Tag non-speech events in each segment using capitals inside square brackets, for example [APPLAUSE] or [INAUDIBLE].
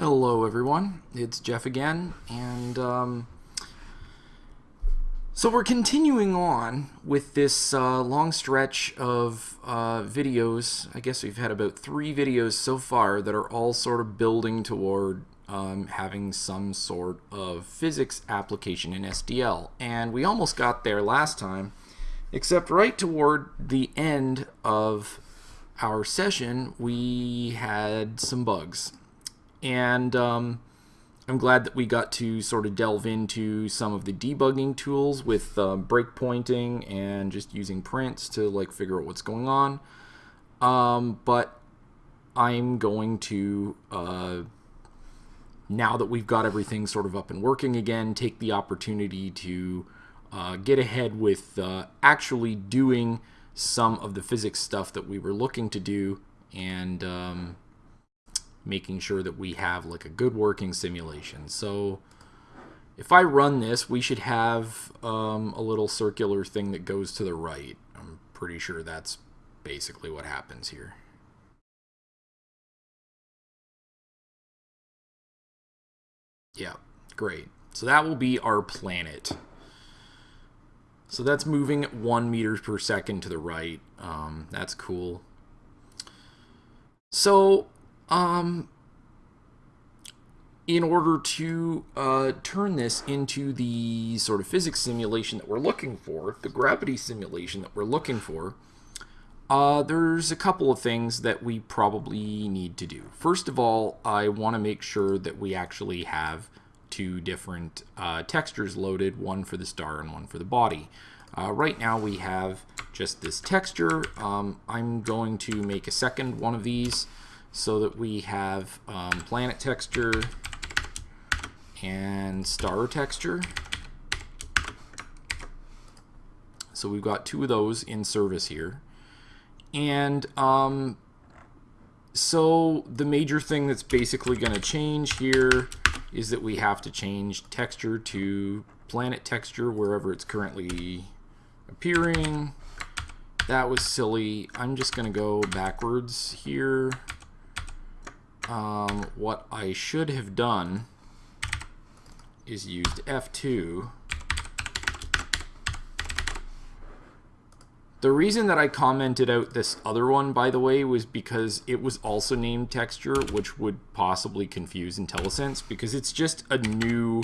Hello everyone, it's Jeff again, and um, so we're continuing on with this uh, long stretch of uh, videos. I guess we've had about three videos so far that are all sort of building toward um, having some sort of physics application in SDL, and we almost got there last time, except right toward the end of our session we had some bugs and um, I'm glad that we got to sort of delve into some of the debugging tools with uh, breakpointing and just using prints to like figure out what's going on. Um, but I'm going to, uh, now that we've got everything sort of up and working again, take the opportunity to uh, get ahead with uh, actually doing some of the physics stuff that we were looking to do and um, making sure that we have like a good working simulation. So if I run this, we should have um, a little circular thing that goes to the right. I'm pretty sure that's basically what happens here. Yeah, great. So that will be our planet. So that's moving one meters per second to the right. Um, that's cool. So um, in order to uh, turn this into the sort of physics simulation that we're looking for, the gravity simulation that we're looking for, uh, there's a couple of things that we probably need to do. First of all, I want to make sure that we actually have two different uh, textures loaded, one for the star and one for the body. Uh, right now we have just this texture. Um, I'm going to make a second one of these so that we have um, planet texture and star texture. So we've got two of those in service here. And um, so the major thing that's basically going to change here is that we have to change texture to planet texture wherever it's currently appearing. That was silly. I'm just going to go backwards here um, what I should have done is used F2. The reason that I commented out this other one, by the way, was because it was also named texture, which would possibly confuse IntelliSense, because it's just a new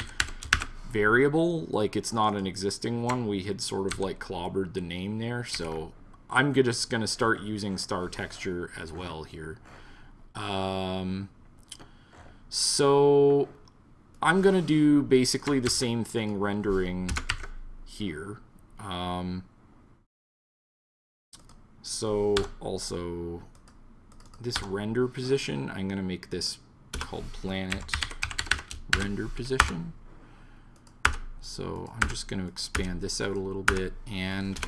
variable, like it's not an existing one. We had sort of like clobbered the name there, so I'm just going to start using star texture as well here. Um, so I'm going to do basically the same thing rendering here. Um, so also this render position, I'm going to make this called planet render position. So I'm just going to expand this out a little bit. And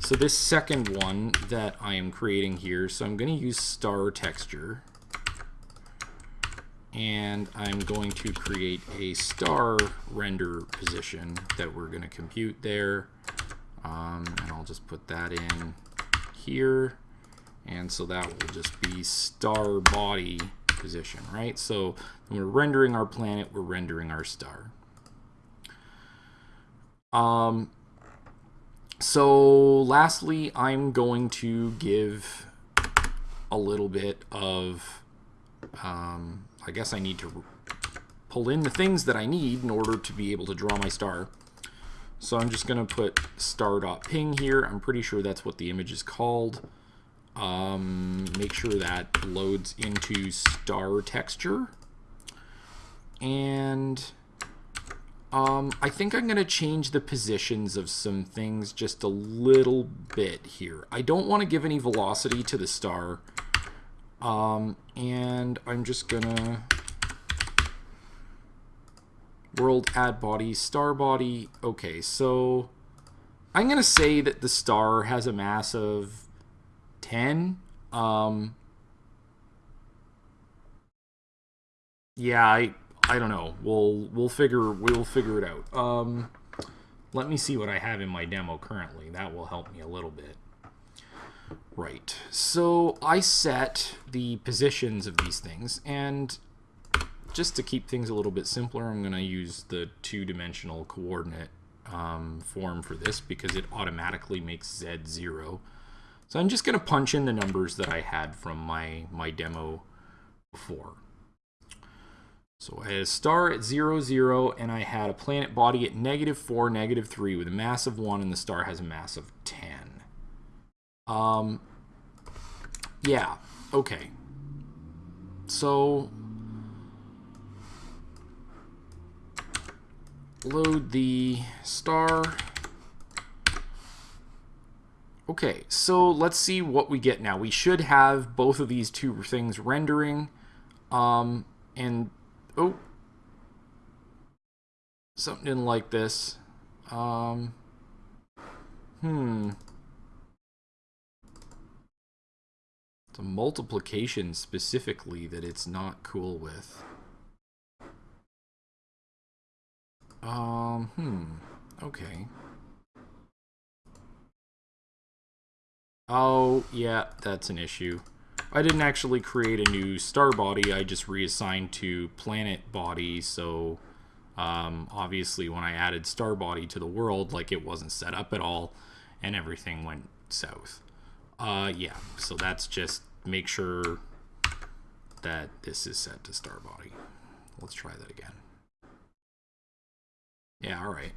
so this second one that I am creating here, so I'm going to use star texture and I'm going to create a star render position that we're going to compute there. Um, and I'll just put that in here. And so that will just be star body position, right? So when we're rendering our planet, we're rendering our star. Um, so lastly, I'm going to give a little bit of um, I guess I need to pull in the things that I need in order to be able to draw my star. So I'm just going to put star.ping here. I'm pretty sure that's what the image is called. Um, make sure that loads into star texture. And um, I think I'm going to change the positions of some things just a little bit here. I don't want to give any velocity to the star. Um, and I'm just gonna world add body, star body. Okay, so I'm gonna say that the star has a mass of 10. Um, yeah, I I don't know. We'll we'll figure we'll figure it out. Um, let me see what I have in my demo currently. That will help me a little bit. So I set the positions of these things, and just to keep things a little bit simpler, I'm going to use the two-dimensional coordinate um, form for this because it automatically makes z 0. So I'm just going to punch in the numbers that I had from my, my demo before. So I had a star at 0, 0, and I had a planet body at negative 4, negative 3 with a mass of 1, and the star has a mass of 10. Um, yeah, okay. So load the star. Okay, so let's see what we get now. We should have both of these two things rendering. Um, and, oh, something like this. Um, hmm. A multiplication specifically that it's not cool with. Um, hmm. Okay. Oh, yeah, that's an issue. I didn't actually create a new star body, I just reassigned to planet body, so um, obviously when I added star body to the world, like it wasn't set up at all, and everything went south. Uh, yeah, so that's just make sure that this is set to star body. Let's try that again. Yeah, all right.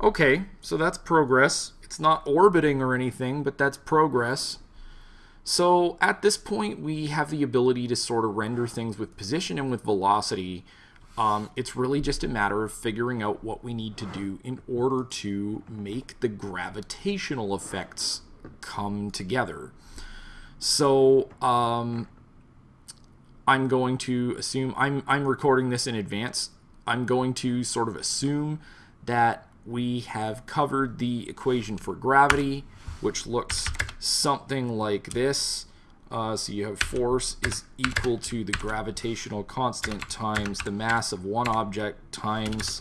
Okay, so that's progress. It's not orbiting or anything, but that's progress. So at this point, we have the ability to sort of render things with position and with velocity. Um, it's really just a matter of figuring out what we need to do in order to make the gravitational effects come together. So um, I'm going to assume I'm I'm recording this in advance. I'm going to sort of assume that we have covered the equation for gravity, which looks something like this. Uh, so you have force is equal to the gravitational constant times the mass of one object times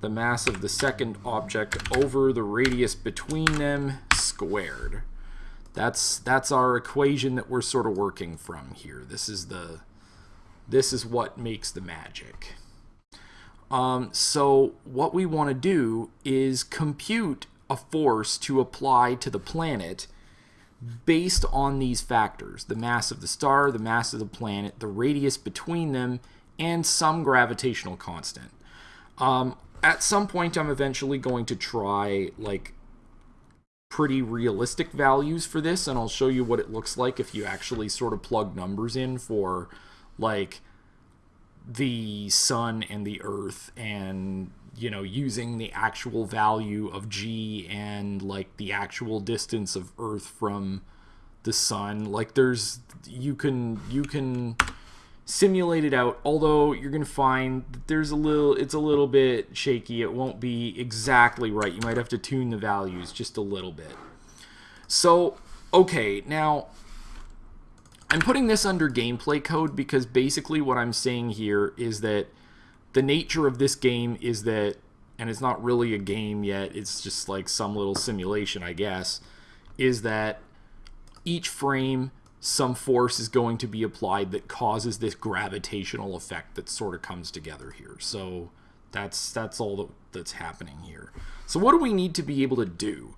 the mass of the second object over the radius between them squared. That's that's our equation that we're sort of working from here. This is the this is what makes the magic. Um, so what we want to do is compute a force to apply to the planet based on these factors the mass of the star, the mass of the planet, the radius between them, and some gravitational constant. Um, at some point, I'm eventually going to try like pretty realistic values for this and I'll show you what it looks like if you actually sort of plug numbers in for like the sun and the earth and you know using the actual value of g and like the actual distance of earth from the sun. Like there's you can you can simulate it out although you're gonna find that there's a little it's a little bit shaky. It won't be exactly right. You might have to tune the values just a little bit. So okay now I'm putting this under gameplay code because basically what I'm saying here is that the nature of this game is that and it's not really a game yet it's just like some little simulation I guess is that each frame some force is going to be applied that causes this gravitational effect that sort of comes together here. So that's that's all that, that's happening here. So what do we need to be able to do?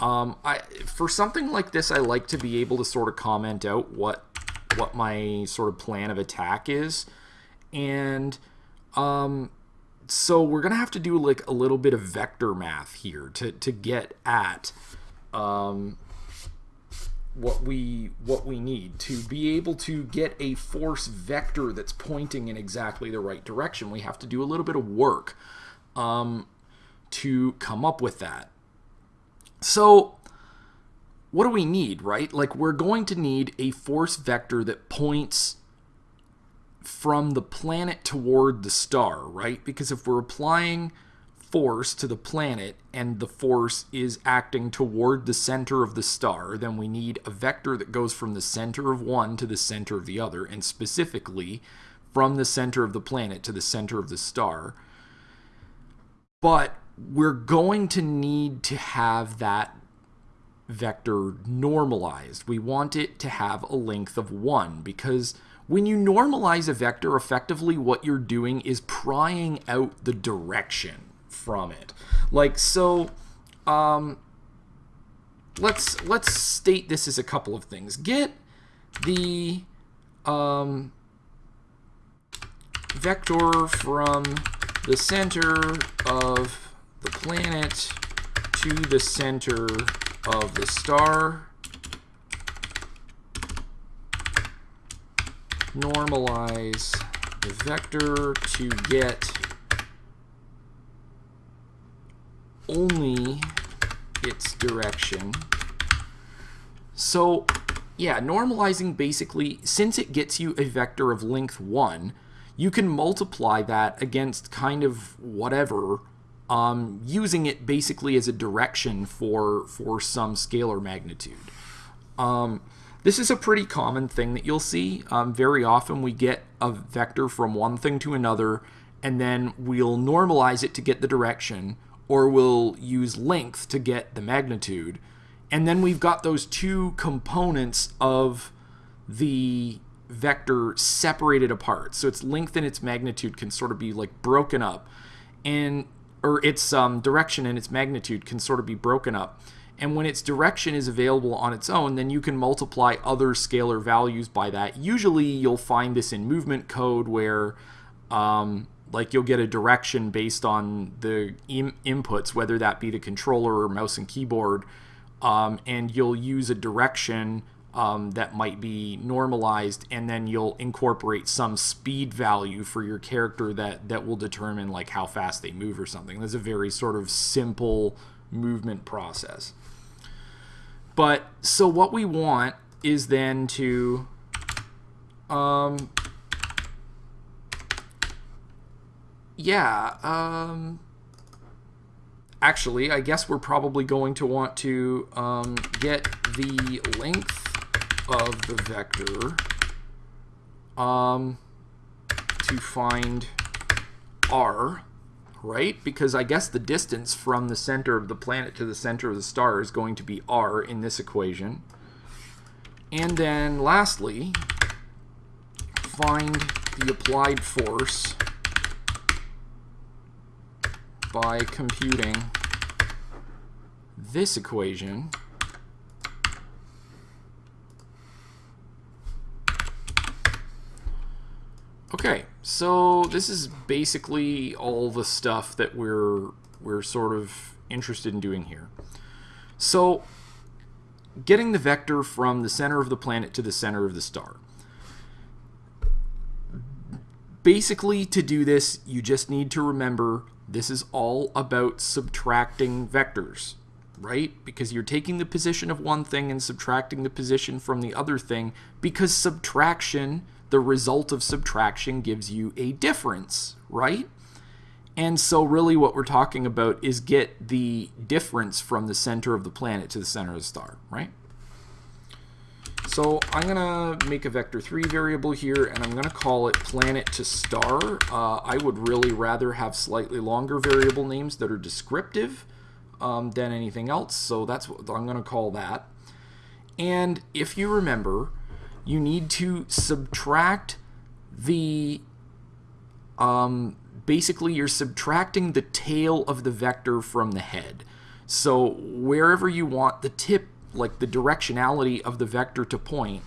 Um, I for something like this, I like to be able to sort of comment out what what my sort of plan of attack is, and um, so we're gonna have to do like a little bit of vector math here to to get at um, what we what we need to be able to get a force vector that's pointing in exactly the right direction. We have to do a little bit of work um, to come up with that. So what do we need right? Like we're going to need a force vector that points from the planet toward the star right? Because if we're applying force to the planet and the force is acting toward the center of the star, then we need a vector that goes from the center of one to the center of the other, and specifically from the center of the planet to the center of the star. But we're going to need to have that vector normalized. We want it to have a length of 1 because when you normalize a vector, effectively what you're doing is prying out the direction from it. Like so, um, let's let's state this as a couple of things. Get the um, vector from the center of the planet to the center of the star. Normalize the vector to get only its direction. So yeah, normalizing basically, since it gets you a vector of length 1, you can multiply that against kind of whatever, um, using it basically as a direction for, for some scalar magnitude. Um, this is a pretty common thing that you'll see. Um, very often we get a vector from one thing to another, and then we'll normalize it to get the direction, or we'll use length to get the magnitude. And then we've got those two components of the vector separated apart. So its length and its magnitude can sort of be like broken up. And or its um, direction and its magnitude can sort of be broken up. And when its direction is available on its own, then you can multiply other scalar values by that. Usually you'll find this in movement code where um, like you'll get a direction based on the Im inputs, whether that be the controller or mouse and keyboard, um, and you'll use a direction um, that might be normalized, and then you'll incorporate some speed value for your character that that will determine like how fast they move or something. That's a very sort of simple movement process. But so what we want is then to um, yeah, um, actually, I guess we're probably going to want to um, get the length of the vector um, to find r, right? Because I guess the distance from the center of the planet to the center of the star is going to be r in this equation. And then lastly, find the applied force by computing this equation Okay, so this is basically all the stuff that we're we're sort of interested in doing here. So getting the vector from the center of the planet to the center of the star. Basically, to do this, you just need to remember this is all about subtracting vectors, right? Because you're taking the position of one thing and subtracting the position from the other thing because subtraction, the result of subtraction gives you a difference, right? And so really what we're talking about is get the difference from the center of the planet to the center of the star, right? So I'm going to make a vector3 variable here, and I'm going to call it planet to star. Uh, I would really rather have slightly longer variable names that are descriptive um, than anything else, so that's what I'm going to call that. And if you remember, you need to subtract the, um, basically you're subtracting the tail of the vector from the head. So wherever you want the tip like the directionality of the vector to point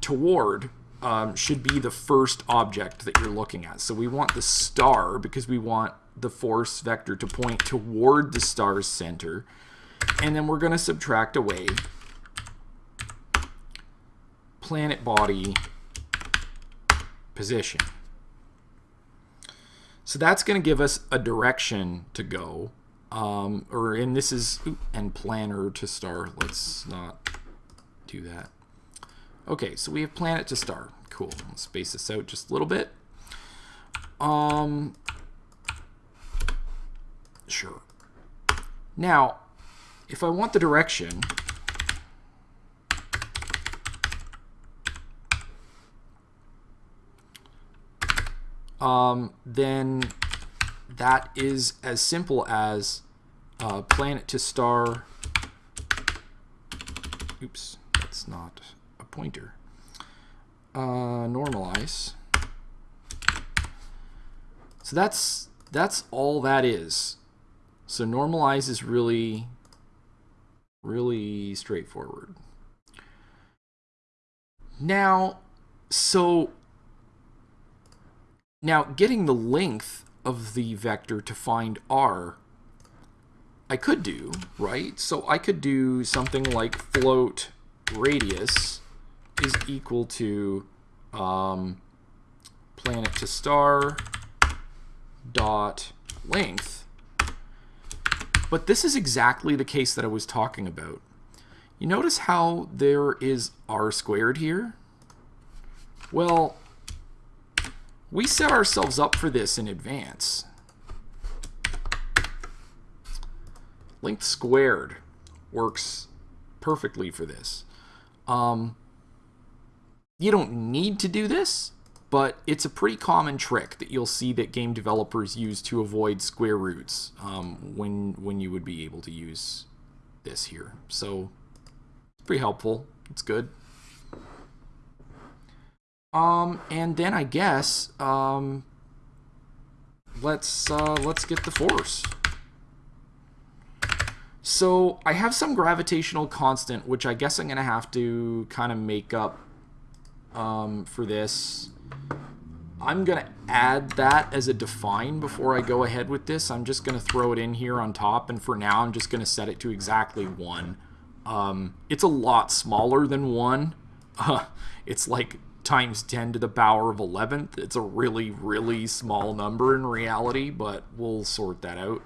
toward um, should be the first object that you're looking at. So we want the star because we want the force vector to point toward the star's center. And then we're going to subtract away planet body position. So that's going to give us a direction to go um, or and this is and planner to star. Let's not do that. Okay, so we have planet to star. Cool. Let's space this out just a little bit. Um, sure. Now, if I want the direction, um, then that is as simple as uh, planet to star. Oops, that's not a pointer. uh, normalize. So that's that's all that is. So normalize is really really straightforward. Now, so now getting the length of the vector to find r, I could do, right? So I could do something like float radius is equal to um, planet to star dot length. But this is exactly the case that I was talking about. You notice how there is r squared here? Well, we set ourselves up for this in advance. Length squared works perfectly for this. Um, you don't need to do this, but it's a pretty common trick that you'll see that game developers use to avoid square roots um, when, when you would be able to use this here. So it's pretty helpful. It's good. Um, and then I guess um, let's uh, let's get the force. So I have some gravitational constant, which I guess I'm gonna have to kind of make up um, for this. I'm gonna add that as a define before I go ahead with this. I'm just gonna throw it in here on top, and for now I'm just gonna set it to exactly one. Um, it's a lot smaller than 1. Uh, [LAUGHS] it's like times 10 to the power of 11th. It's a really, really small number in reality, but we'll sort that out.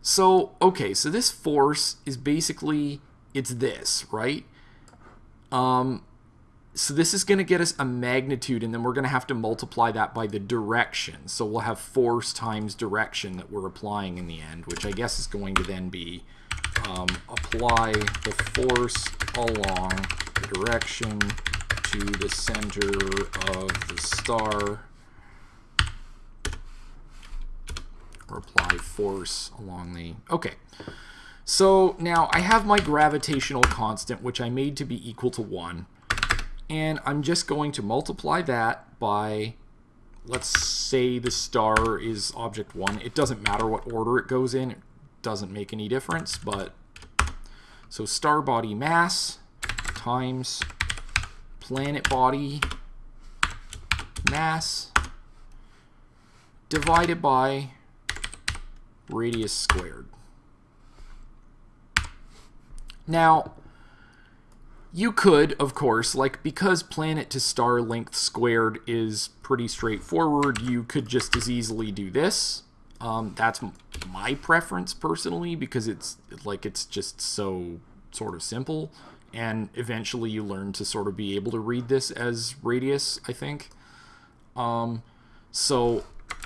So, okay, so this force is basically, it's this, right? Um, so this is going to get us a magnitude, and then we're going to have to multiply that by the direction. So we'll have force times direction that we're applying in the end, which I guess is going to then be um, apply the force along the direction to the center of the star. Or apply force along the okay. So now I have my gravitational constant which I made to be equal to 1 and I'm just going to multiply that by let's say the star is object 1 it doesn't matter what order it goes in. It doesn't make any difference, but so star body mass times planet body mass divided by radius squared. Now, you could, of course, like because planet to star length squared is pretty straightforward, you could just as easily do this um, that's my preference personally because it's like it's just so sort of simple and eventually you learn to sort of be able to read this as radius, I think. Um, so,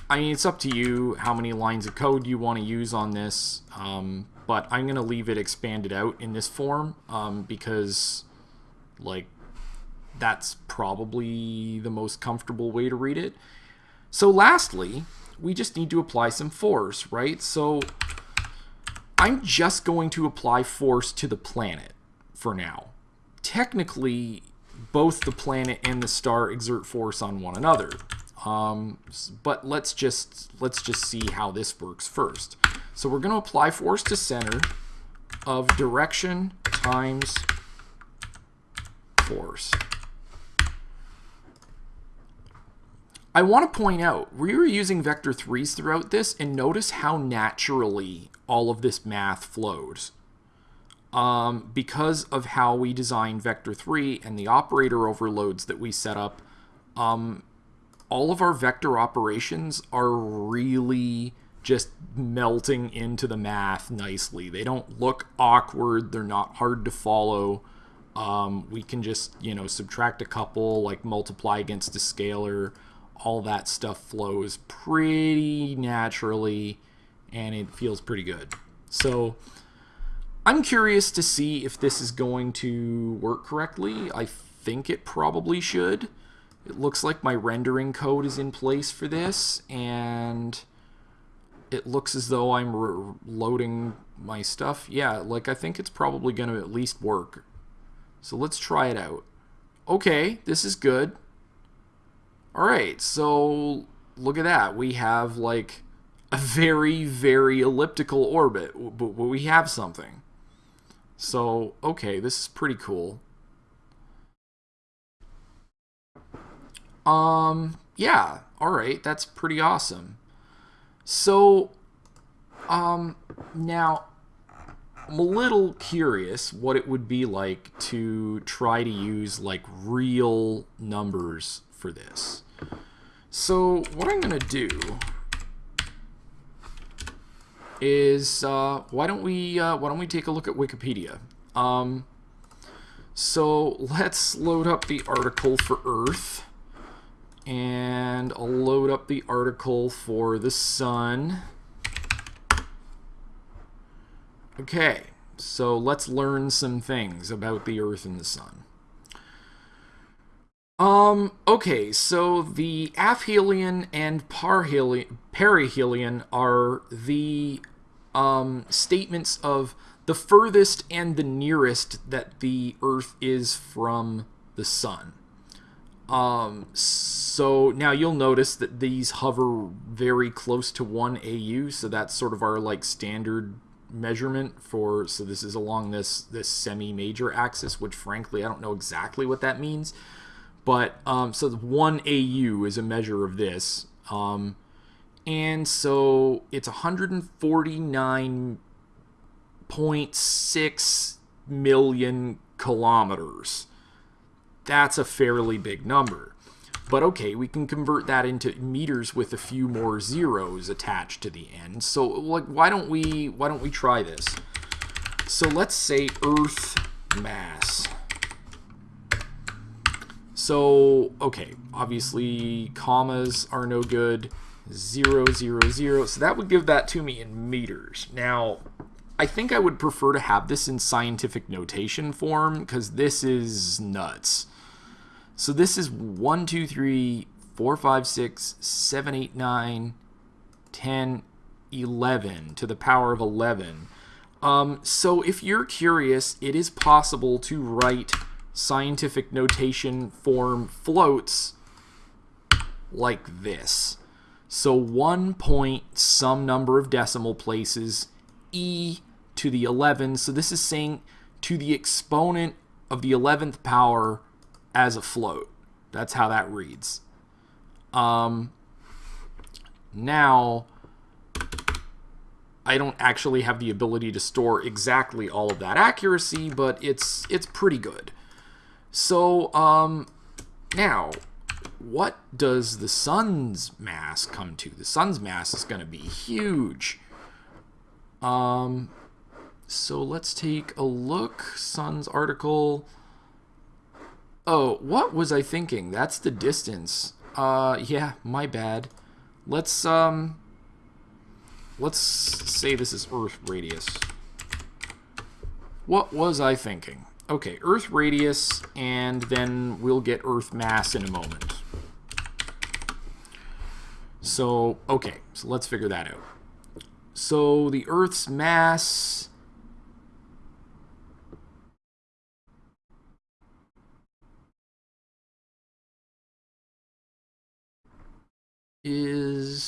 I mean, it's up to you how many lines of code you want to use on this, um, but I'm going to leave it expanded out in this form um, because, like, that's probably the most comfortable way to read it. So lastly, we just need to apply some force, right? So I'm just going to apply force to the planet for now. Technically, both the planet and the star exert force on one another. Um, but let's just let's just see how this works first. So we're going to apply force to center of direction times force. I want to point out, we were using vector 3s throughout this, and notice how naturally all of this math flows. Um, because of how we designed vector 3 and the operator overloads that we set up, um, all of our vector operations are really just melting into the math nicely. They don't look awkward. They're not hard to follow. Um, we can just, you know, subtract a couple, like multiply against a scalar all that stuff flows pretty naturally and it feels pretty good. So I'm curious to see if this is going to work correctly. I think it probably should. It looks like my rendering code is in place for this and it looks as though I'm loading my stuff. Yeah, like I think it's probably going to at least work. So let's try it out. okay, this is good. All right, so look at that. We have like a very, very elliptical orbit, but we have something. So, okay, this is pretty cool. Um, yeah, all right, that's pretty awesome. So, um, now, I'm a little curious what it would be like to try to use like real numbers for this. So what I'm going to do is uh, why don't we uh, why don't we take a look at Wikipedia? Um, so let's load up the article for Earth and I'll load up the article for the sun. Okay, so let's learn some things about the Earth and the sun. Um, okay, so the aphelion and perihelion are the um, statements of the furthest and the nearest that the Earth is from the Sun. Um, so now you'll notice that these hover very close to 1 AU, so that's sort of our like standard measurement for so this is along this this semi-major axis which frankly I don't know exactly what that means but um, so 1 AU is a measure of this um, and so it's 149.6 million kilometers that's a fairly big number. But okay, we can convert that into meters with a few more zeros attached to the end. So like why don't we why don't we try this? So let's say earth mass. So, okay, obviously commas are no good. Zero, zero, zero. So that would give that to me in meters. Now, I think I would prefer to have this in scientific notation form because this is nuts. So this is 1, 2, 3, 4, 5, 6, 7, 8, 9, 10, 11 to the power of 11. Um, so if you're curious, it is possible to write scientific notation form floats like this. So 1 point some number of decimal places e to the 11. So this is saying to the exponent of the 11th power as a float. That's how that reads. Um, now, I don't actually have the ability to store exactly all of that accuracy, but it's it's pretty good. So, um, now, what does the sun's mass come to? The sun's mass is going to be huge. Um, so let's take a look. Sun's article. Oh, what was I thinking? That's the distance. Uh, yeah, my bad. Let's, um... Let's say this is Earth radius. What was I thinking? Okay, Earth radius, and then we'll get Earth mass in a moment. So, okay, so let's figure that out. So the Earth's mass is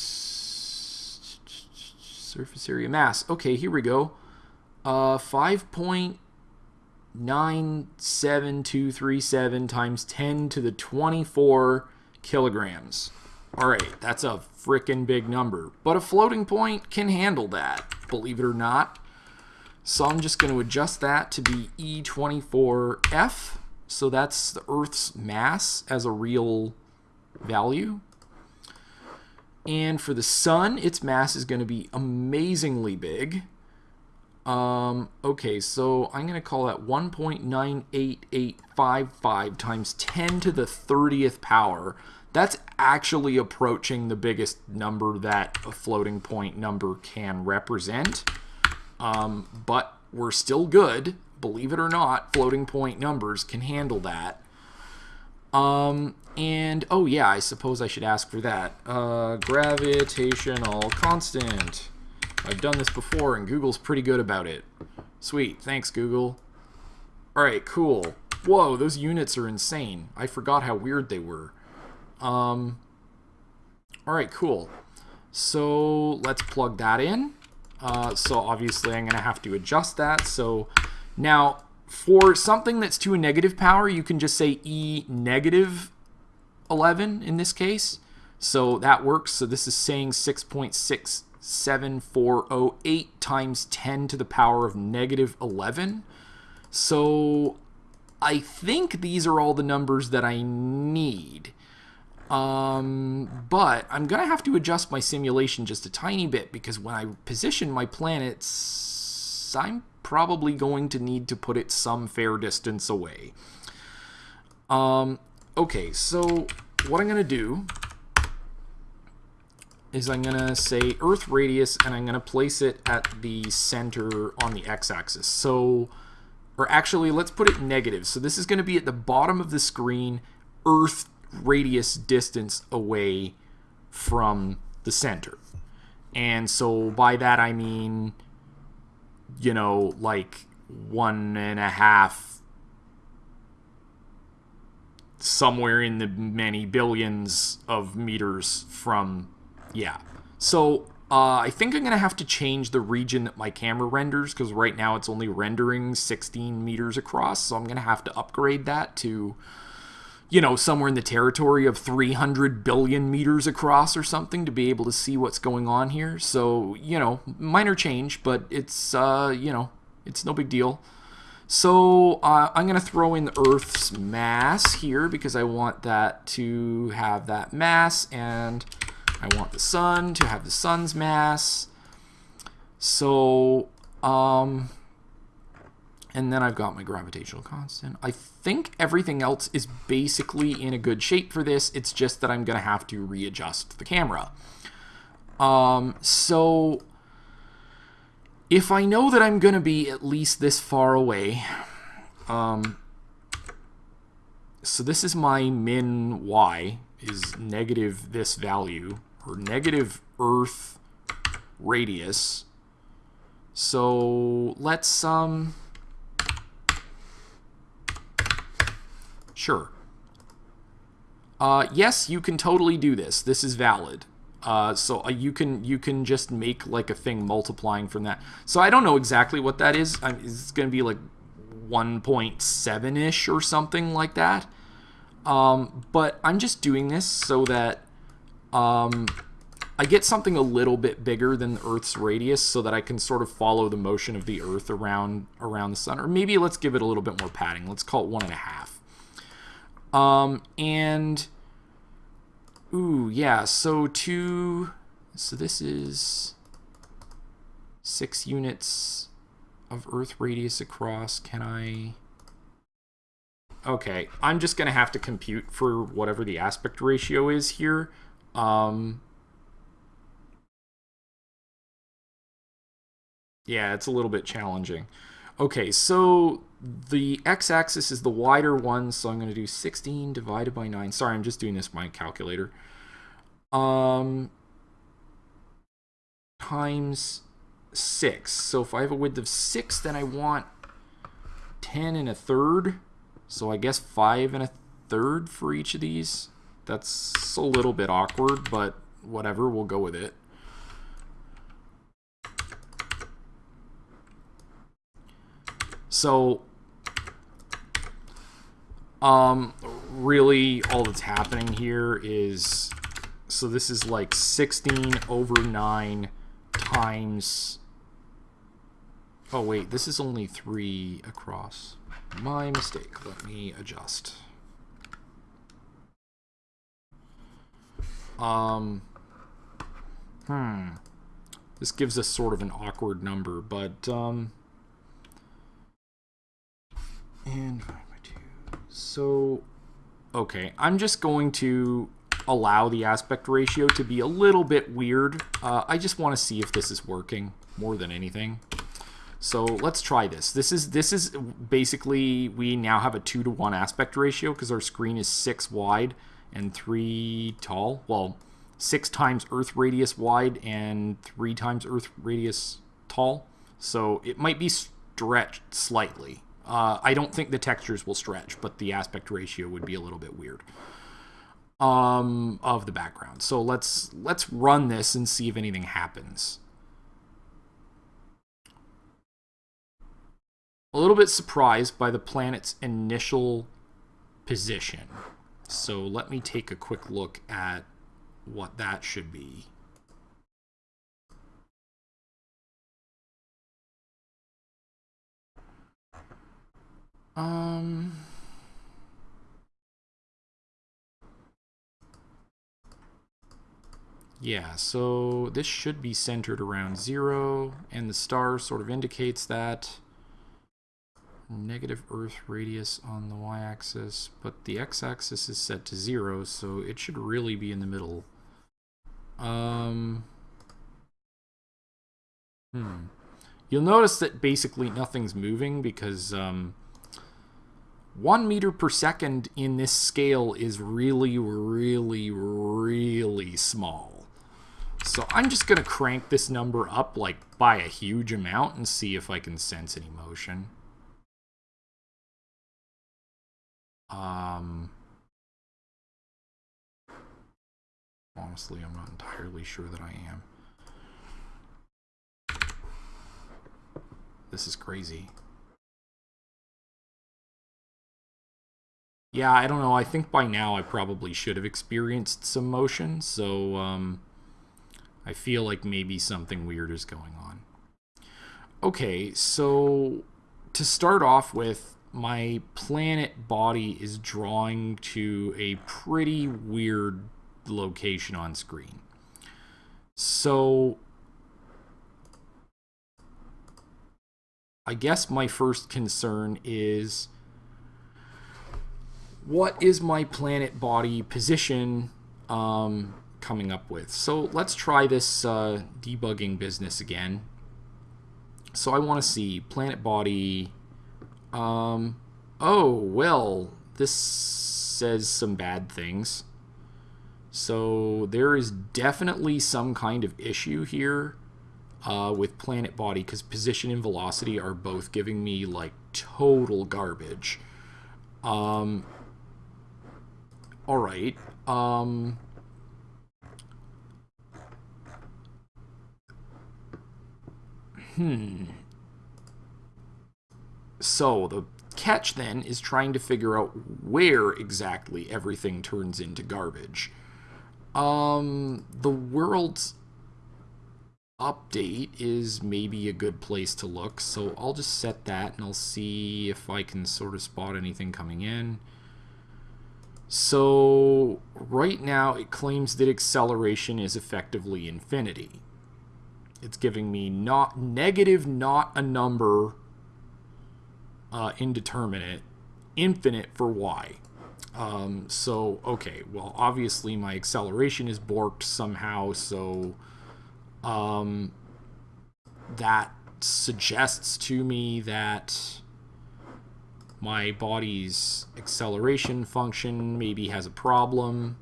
surface area mass. Okay, here we go. Uh, 5.97237 times 10 to the 24 kilograms. All right, that's a freaking big number. But a floating point can handle that, believe it or not. So I'm just going to adjust that to be E24F. So that's the Earth's mass as a real value. And for the sun, its mass is going to be amazingly big. Um, okay, so I'm going to call that 1.98855 times 10 to the 30th power. That's actually approaching the biggest number that a floating point number can represent. Um, but we're still good. Believe it or not, floating point numbers can handle that. Um, and, oh yeah, I suppose I should ask for that. Uh, gravitational constant. I've done this before, and Google's pretty good about it. Sweet, thanks, Google. Alright, cool. Whoa, those units are insane. I forgot how weird they were. Um, all right, cool. So let's plug that in. Uh, so obviously I'm going to have to adjust that. So now for something that's to a negative power, you can just say E negative 11 in this case. So that works. So this is saying 6.67408 times 10 to the power of negative 11. So I think these are all the numbers that I need. Um, but I'm going to have to adjust my simulation just a tiny bit because when I position my planets, I'm probably going to need to put it some fair distance away. Um, okay, so what I'm going to do is I'm going to say Earth radius and I'm going to place it at the center on the x-axis. So, or actually, let's put it negative. So this is going to be at the bottom of the screen, Earth radius distance away from the center. And so by that I mean, you know, like one and a half, somewhere in the many billions of meters from, yeah. So uh, I think I'm going to have to change the region that my camera renders because right now it's only rendering 16 meters across. So I'm going to have to upgrade that to you know, somewhere in the territory of 300 billion meters across or something to be able to see what's going on here. So, you know, minor change, but it's, uh, you know, it's no big deal. So uh, I'm going to throw in the Earth's mass here because I want that to have that mass and I want the sun to have the sun's mass. So, um, and then I've got my gravitational constant. I think everything else is basically in a good shape for this. It's just that I'm going to have to readjust the camera. Um, so if I know that I'm going to be at least this far away, um, so this is my min y is negative this value or negative earth radius. So let's um Sure. Uh, yes, you can totally do this. This is valid. Uh, so uh, you can you can just make like a thing multiplying from that. So I don't know exactly what that is. I mean, it's going to be like 1.7-ish or something like that. Um, but I'm just doing this so that um, I get something a little bit bigger than the Earth's radius so that I can sort of follow the motion of the Earth around around the sun. Or maybe let's give it a little bit more padding. Let's call it one and a half. Um, and, ooh, yeah, so two, so this is six units of Earth radius across. Can I, okay, I'm just going to have to compute for whatever the aspect ratio is here. Um, yeah, it's a little bit challenging. Okay, so the x-axis is the wider one, so I'm going to do 16 divided by 9. Sorry, I'm just doing this by calculator. Um, times 6. So if I have a width of 6, then I want 10 and a third. So I guess 5 and a third for each of these. That's a little bit awkward, but whatever, we'll go with it. So um, really, all that's happening here is so this is like 16 over 9 times. Oh, wait, this is only 3 across. My mistake. Let me adjust. Um, hmm. This gives us sort of an awkward number, but, um, and so, okay, I'm just going to allow the aspect ratio to be a little bit weird. Uh, I just want to see if this is working more than anything. So let's try this. This is this is basically we now have a two to one aspect ratio because our screen is six wide and three tall. Well, six times Earth radius wide and three times Earth radius tall. So it might be stretched slightly. Uh, I don't think the textures will stretch, but the aspect ratio would be a little bit weird um, of the background. So let's let's run this and see if anything happens. A little bit surprised by the planet's initial position. So let me take a quick look at what that should be. Um... Yeah, so this should be centered around zero, and the star sort of indicates that negative Earth radius on the y-axis, but the x-axis is set to zero, so it should really be in the middle. Um, hmm. You'll notice that basically nothing's moving because um, one meter per second in this scale is really, really, really small. So I'm just going to crank this number up like by a huge amount and see if I can sense any motion. Um, honestly, I'm not entirely sure that I am. This is crazy. Yeah, I don't know. I think by now I probably should have experienced some motion, so um, I feel like maybe something weird is going on. Okay, so to start off with, my planet body is drawing to a pretty weird location on screen. So I guess my first concern is what is my planet body position um, coming up with? So let's try this uh, debugging business again. So I want to see planet body. Um, oh, well, this says some bad things. So there is definitely some kind of issue here uh, with planet body because position and velocity are both giving me like total garbage. Um, all right. Um, hmm. So the catch then is trying to figure out where exactly everything turns into garbage. Um, the world's update is maybe a good place to look, so I'll just set that and I'll see if I can sort of spot anything coming in. So right now it claims that acceleration is effectively infinity. It's giving me not negative, not a number, uh, indeterminate, infinite for y. Um, so, okay, well, obviously my acceleration is borked somehow, so um, that suggests to me that my body's acceleration function maybe has a problem.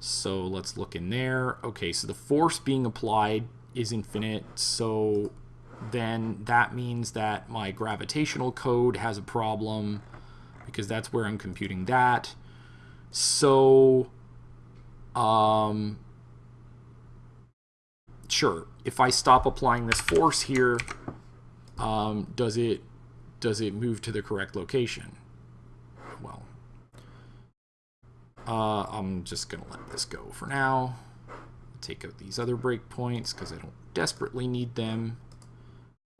So let's look in there. Okay, so the force being applied is infinite, so then that means that my gravitational code has a problem because that's where I'm computing that. So, um, sure, if I stop applying this force here, um, does it does it move to the correct location? Well, uh, I'm just going to let this go for now. Take out these other breakpoints because I don't desperately need them.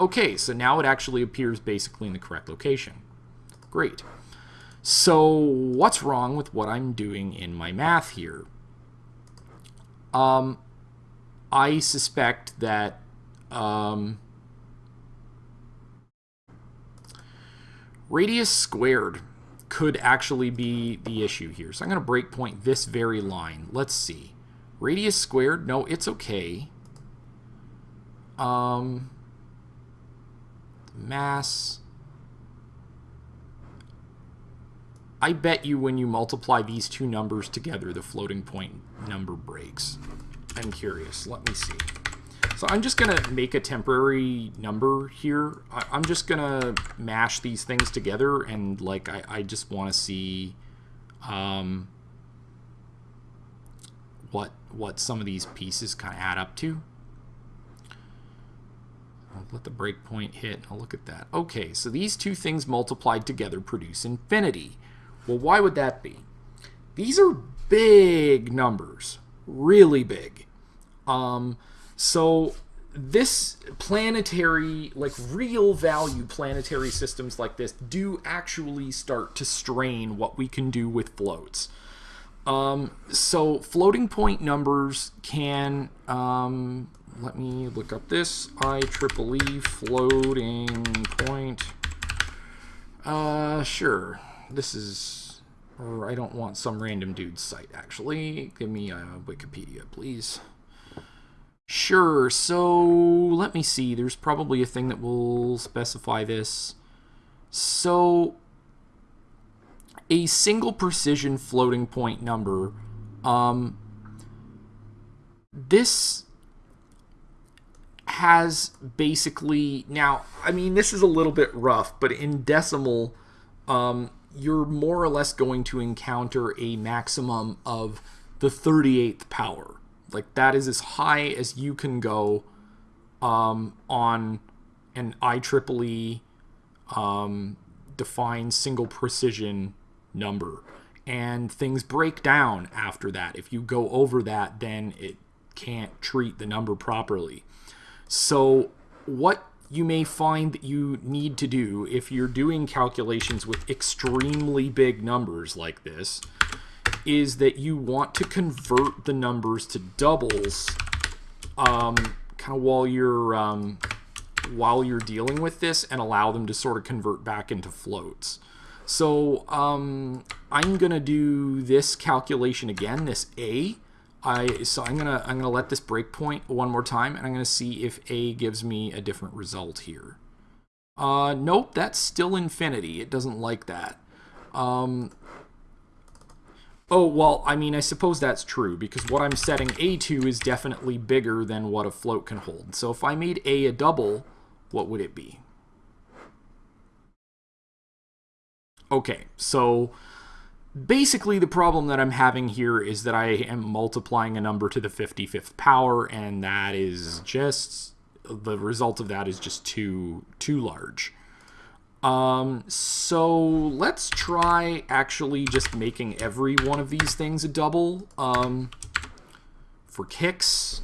Okay, so now it actually appears basically in the correct location. Great. So what's wrong with what I'm doing in my math here? Um, I suspect that um, radius squared could actually be the issue here. So I'm going to breakpoint this very line. Let's see. Radius squared, no, it's okay. Um, mass. I bet you when you multiply these two numbers together, the floating point number breaks. I'm curious. Let me see. So I'm just going to make a temporary number here. I, am just going to mash these things together and like I, I just want to see um, what what some of these pieces kind of add up to. I'll let the breakpoint hit. I'll look at that. Okay, so these two things multiplied together produce infinity. Well, why would that be? These are big numbers, really big. Um, so this planetary, like real value planetary systems like this do actually start to strain what we can do with floats. Um, so floating point numbers can, um, let me look up this, IEEE floating point. Uh, sure. This is, I don't want some random dude's site actually. Give me a Wikipedia, please. Sure, so let me see. There's probably a thing that will specify this. So a single precision floating point number, um, this has basically now i mean this is a little bit rough but in decimal um, you're more or less going to encounter a maximum of the 38th power like that is as high as you can go um, on an IEEE um, defined single precision number. And things break down after that. If you go over that, then it can't treat the number properly. So, what you may find that you need to do if you're doing calculations with extremely big numbers like this is that you want to convert the numbers to doubles um, kind of while you're um, while you're dealing with this and allow them to sort of convert back into floats. So um, I'm gonna do this calculation again, this A. I so I'm gonna I'm gonna let this breakpoint one more time, and I'm gonna see if A gives me a different result here. Uh, nope, that's still infinity. It doesn't like that. Um, Oh, well, I mean, I suppose that's true, because what I'm setting A to is definitely bigger than what a float can hold. So if I made A a double, what would it be? Okay, so basically the problem that I'm having here is that I am multiplying a number to the 55th power, and that is just, the result of that is just too, too large. Um, so let's try actually just making every one of these things a double. Um, for kicks.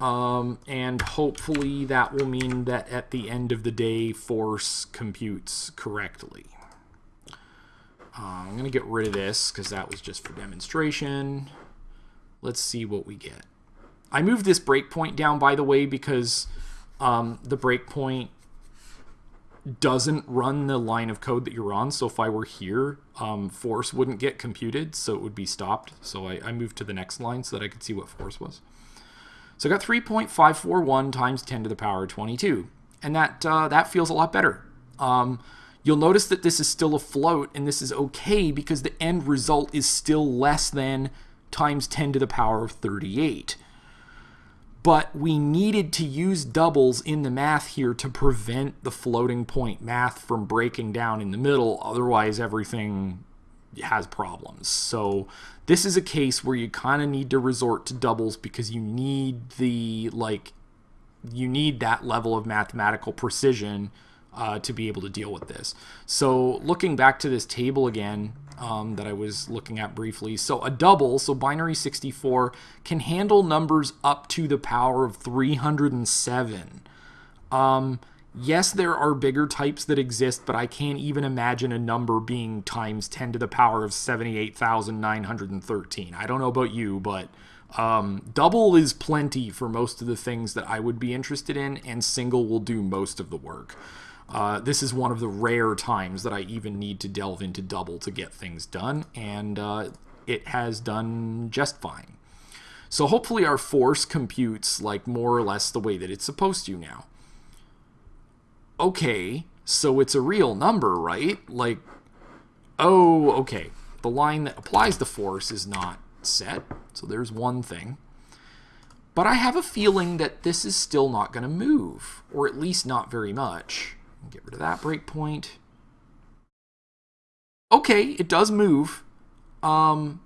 Um, and hopefully that will mean that at the end of the day, force computes correctly. Uh, I'm going to get rid of this because that was just for demonstration. Let's see what we get. I moved this breakpoint down, by the way, because um, the breakpoint doesn't run the line of code that you're on. So if I were here, um, force wouldn't get computed, so it would be stopped. So I, I moved to the next line so that I could see what force was. So I got 3.541 times 10 to the power 22. And that, uh, that feels a lot better. Um, you'll notice that this is still a float, and this is okay because the end result is still less than times 10 to the power of 38 but we needed to use doubles in the math here to prevent the floating point math from breaking down in the middle. Otherwise, everything has problems. So this is a case where you kind of need to resort to doubles because you need the, like, you need that level of mathematical precision uh, to be able to deal with this. So looking back to this table again, um, that I was looking at briefly. So a double, so binary 64, can handle numbers up to the power of 307. Um, yes, there are bigger types that exist, but I can't even imagine a number being times 10 to the power of 78,913. I don't know about you, but um, double is plenty for most of the things that I would be interested in, and single will do most of the work. Uh, this is one of the rare times that I even need to delve into double to get things done, and uh, it has done just fine. So hopefully our force computes like more or less the way that it's supposed to now. Okay, so it's a real number, right? Like, oh, okay. The line that applies the force is not set, so there's one thing. but I have a feeling that this is still not going to move, or at least not very much. Get rid of that breakpoint. Okay, it does move. Um,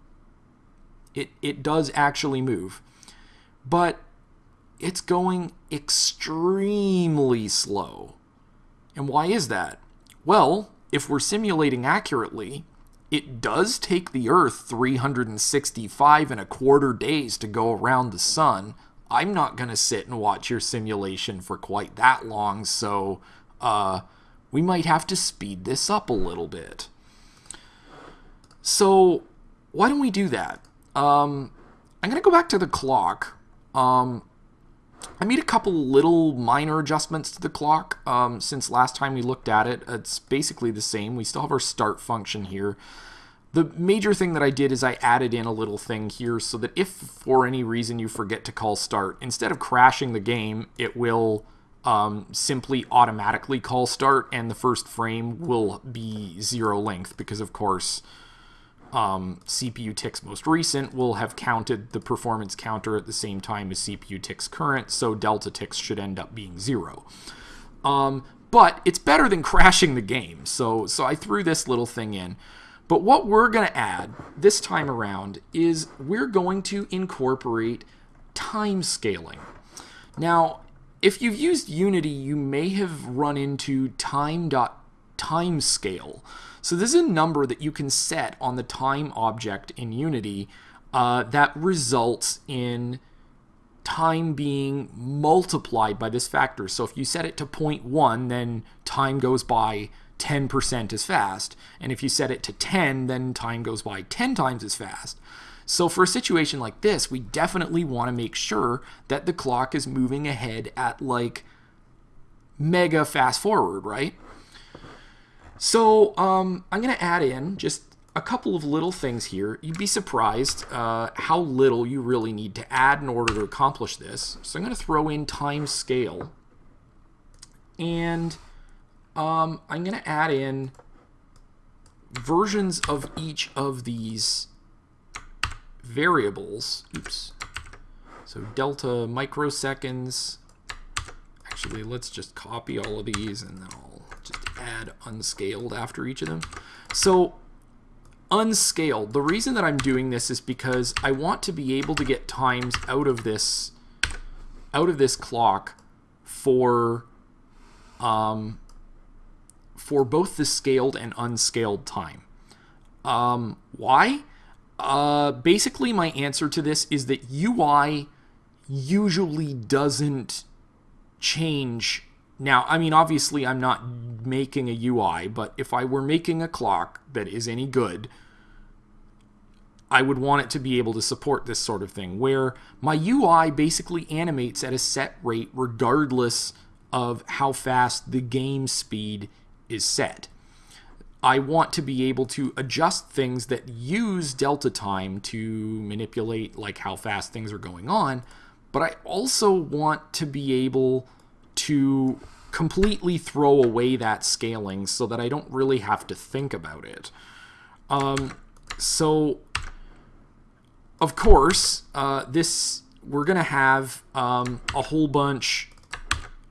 it, it does actually move. But it's going extremely slow. And why is that? Well, if we're simulating accurately, it does take the Earth 365 and a quarter days to go around the sun. I'm not going to sit and watch your simulation for quite that long, so uh, we might have to speed this up a little bit. So why don't we do that? Um, I'm going to go back to the clock. Um, I made a couple little minor adjustments to the clock um, since last time we looked at it. It's basically the same. We still have our start function here. The major thing that I did is I added in a little thing here so that if for any reason you forget to call start, instead of crashing the game, it will um, simply automatically call start and the first frame will be zero length because of course um, CPU ticks most recent will have counted the performance counter at the same time as CPU ticks current, so delta ticks should end up being zero. Um, but it's better than crashing the game, so, so I threw this little thing in. But what we're going to add this time around is we're going to incorporate time scaling. Now, if you've used Unity, you may have run into time.timescale. So this is a number that you can set on the time object in Unity uh, that results in time being multiplied by this factor. So if you set it to 0.1, then time goes by 10% as fast. And if you set it to 10, then time goes by 10 times as fast. So for a situation like this, we definitely want to make sure that the clock is moving ahead at like mega fast forward, right? So um, I'm going to add in just a couple of little things here. You'd be surprised uh, how little you really need to add in order to accomplish this. So I'm going to throw in time scale. And um, I'm going to add in versions of each of these variables. Oops. So delta microseconds. Actually, let's just copy all of these and then I'll just add unscaled after each of them. So unscaled, the reason that I'm doing this is because I want to be able to get times out of this out of this clock for um, for both the scaled and unscaled time. Um, why? Uh, basically, my answer to this is that UI usually doesn't change now, I mean, obviously, I'm not making a UI, but if I were making a clock that is any good, I would want it to be able to support this sort of thing, where my UI basically animates at a set rate regardless of how fast the game speed is set. I want to be able to adjust things that use delta time to manipulate like how fast things are going on, but I also want to be able to completely throw away that scaling so that I don't really have to think about it. Um, so, of course, uh, this we're going to have um, a whole bunch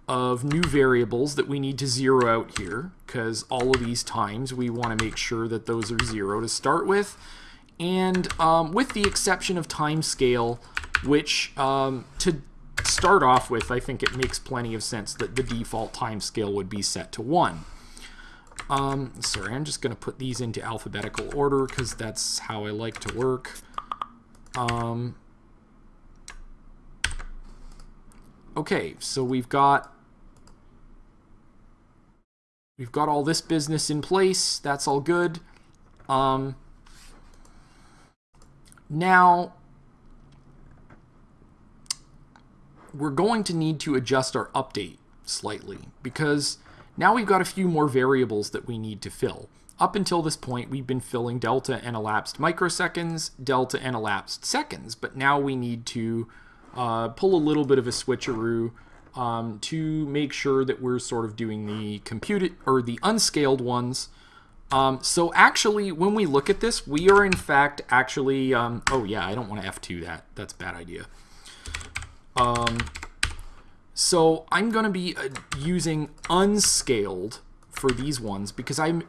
of new variables that we need to zero out here because all of these times we want to make sure that those are zero to start with. And um, with the exception of time scale, which um, to start off with, I think it makes plenty of sense that the default time scale would be set to 1. Um, sorry, I'm just going to put these into alphabetical order because that's how I like to work. Um, okay, so we've got we've got all this business in place. That's all good. Um, now, we're going to need to adjust our update slightly because now we've got a few more variables that we need to fill. Up until this point, we've been filling delta and elapsed microseconds, delta and elapsed seconds, but now we need to uh, pull a little bit of a switcheroo um, to make sure that we're sort of doing the computed or the unscaled ones. Um, so actually, when we look at this, we are in fact actually, um, oh yeah, I don't want to F2 that. That's bad idea. Um, so I'm going to be uh, using unscaled for these ones because I'm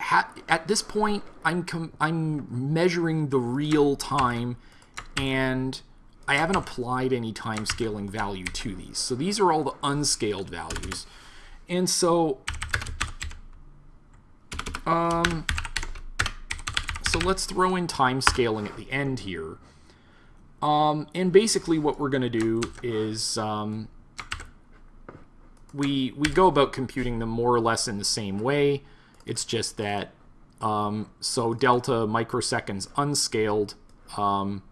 at this point I'm I'm measuring the real time and I haven't applied any time scaling value to these. So these are all the unscaled values. And so um so let's throw in time scaling at the end here. Um, and basically what we're going to do is um, we, we go about computing them more or less in the same way. It's just that, um, so delta microseconds unscaled um,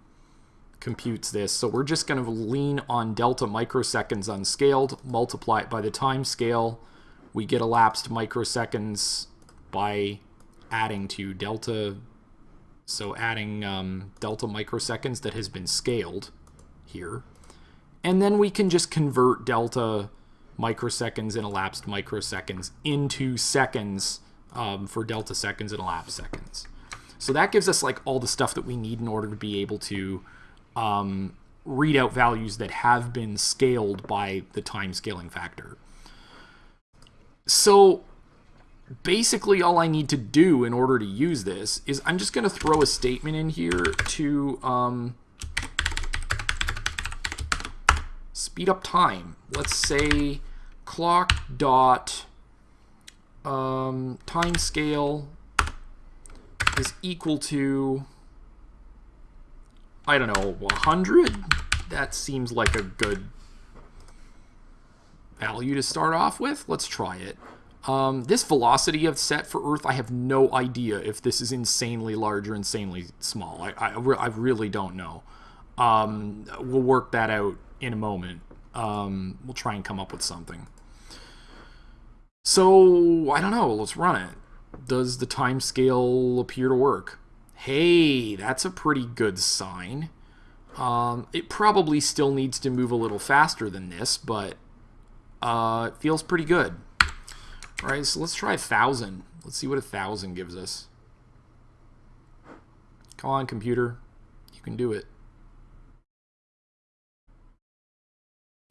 computes this. So we're just going to lean on delta microseconds unscaled, multiply it by the time scale. We get elapsed microseconds by adding to delta so adding um, delta microseconds that has been scaled here. And then we can just convert delta microseconds and elapsed microseconds into seconds um, for delta seconds and elapsed seconds. So that gives us like all the stuff that we need in order to be able to um, read out values that have been scaled by the time scaling factor. So basically all I need to do in order to use this is I'm just going to throw a statement in here to um, speed up time. Let's say clock dot um, time scale is equal to I don't know 100 that seems like a good value to start off with let's try it um, this velocity of set for Earth, I have no idea if this is insanely large or insanely small. I, I, I really don't know. Um, we'll work that out in a moment. Um, we'll try and come up with something. So, I don't know. Let's run it. Does the time scale appear to work? Hey, that's a pretty good sign. Um, it probably still needs to move a little faster than this, but uh, it feels pretty good. All right, so let's try a 1,000. Let's see what a 1,000 gives us. Come on, computer. You can do it.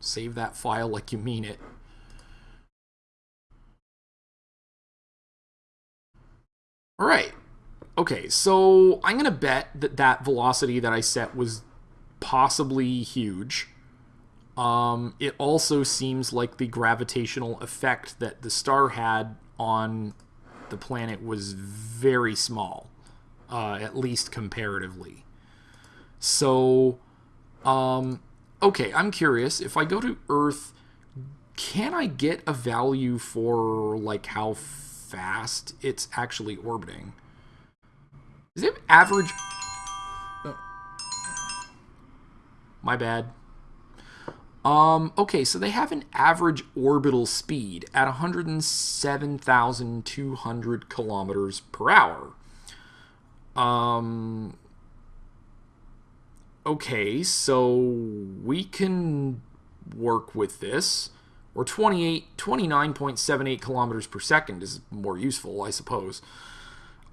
Save that file like you mean it. All right. Okay, so I'm going to bet that that velocity that I set was possibly huge. Um, it also seems like the gravitational effect that the star had on the planet was very small, uh, at least comparatively. So, um, okay, I'm curious. If I go to Earth, can I get a value for like how fast it's actually orbiting? Is it average? My bad. Um, okay, so they have an average orbital speed at 107,200 kilometers per hour. Um, okay, so we can work with this. Or 28, 29.78 kilometers per second is more useful, I suppose.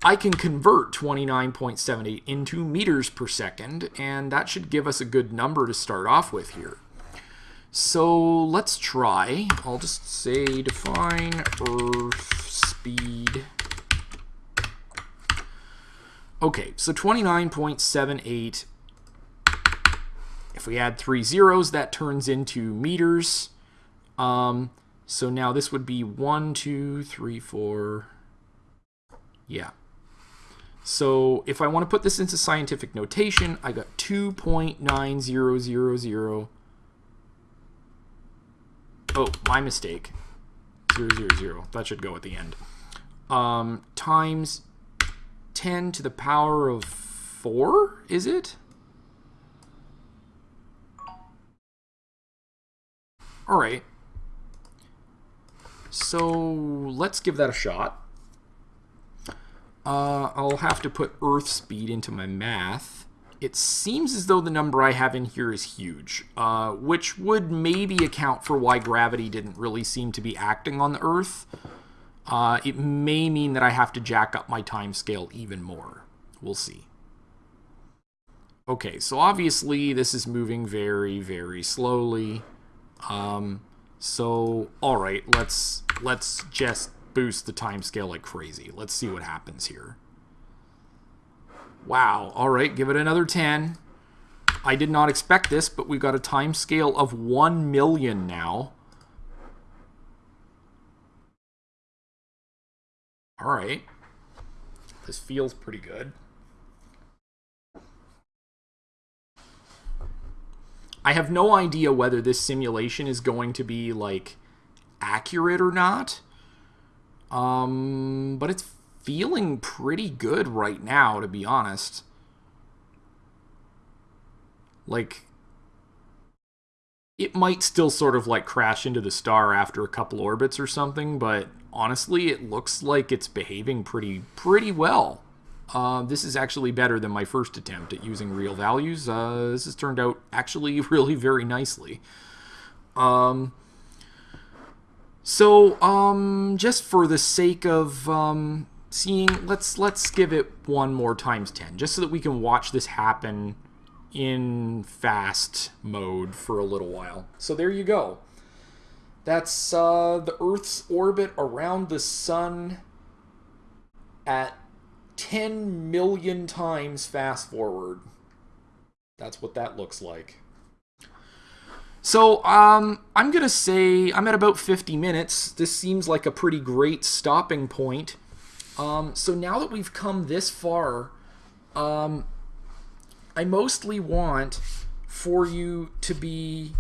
I can convert 29.78 into meters per second, and that should give us a good number to start off with here. So let's try. I'll just say define Earth speed. Okay, so 29.78. If we add three zeros, that turns into meters. Um, so now this would be one, two, three, four. Yeah. So if I want to put this into scientific notation, I got 2.9000 Oh, my mistake. Zero, zero, zero. That should go at the end. Um, times 10 to the power of 4, is it? All right. So let's give that a shot. Uh, I'll have to put Earth speed into my math it seems as though the number I have in here is huge, uh, which would maybe account for why gravity didn't really seem to be acting on the Earth. Uh, it may mean that I have to jack up my time scale even more. We'll see. Okay, so obviously this is moving very, very slowly. Um, so all right, let's let's just boost the time scale like crazy. Let's see what happens here. Wow. All right, give it another 10. I did not expect this, but we've got a time scale of 1 million now. All right. This feels pretty good. I have no idea whether this simulation is going to be like accurate or not. Um, but it's feeling pretty good right now, to be honest. Like, it might still sort of like crash into the star after a couple orbits or something, but honestly, it looks like it's behaving pretty pretty well. Uh, this is actually better than my first attempt at using real values. Uh, this has turned out actually [LAUGHS] really very nicely. Um, so, um, just for the sake of um, seeing, let's let's give it one more times 10, just so that we can watch this happen in fast mode for a little while. So there you go. That's uh, the Earth's orbit around the sun at 10 million times fast forward. That's what that looks like. So um, I'm going to say I'm at about 50 minutes. This seems like a pretty great stopping point. Um, so now that we've come this far, um, I mostly want for you to be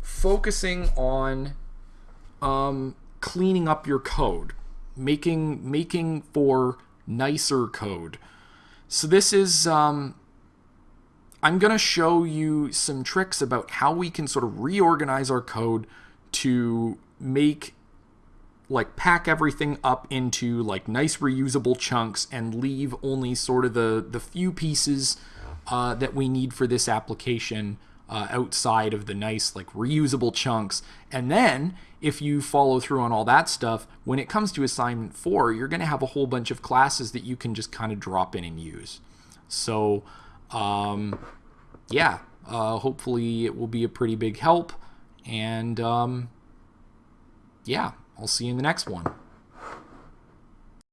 focusing on um, cleaning up your code, making making for nicer code. So this is um, I'm going to show you some tricks about how we can sort of reorganize our code to make like pack everything up into like nice reusable chunks and leave only sort of the the few pieces uh, that we need for this application uh, outside of the nice like reusable chunks. And then if you follow through on all that stuff when it comes to assignment 4 you're going to have a whole bunch of classes that you can just kind of drop in and use. So um, yeah uh, hopefully it will be a pretty big help and um, yeah I'll see you in the next one.